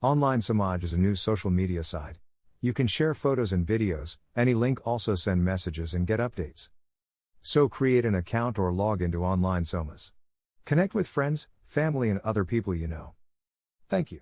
Online Samaj is a new social media site. You can share photos and videos, any link also send messages and get updates. So create an account or log into Online Samaj. Connect with friends, family, and other people you know. Thank you.